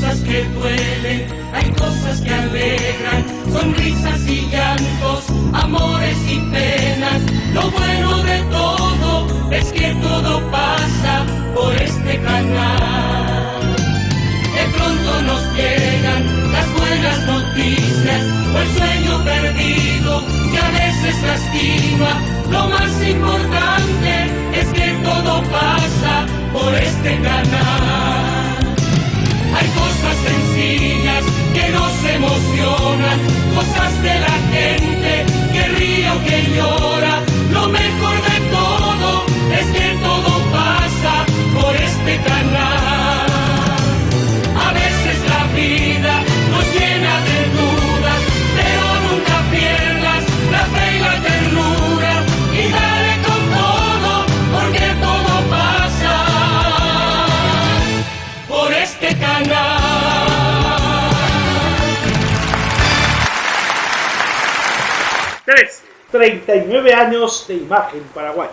cosas que duelen, hay cosas que alegran, sonrisas y llantos, amores y penas. Lo bueno de todo es que todo pasa por este canal. De pronto nos llegan las buenas noticias o el sueño perdido que a veces lastima. Lo más importante es que todo pasa por este canal. 3. 39 años de imagen paraguaya.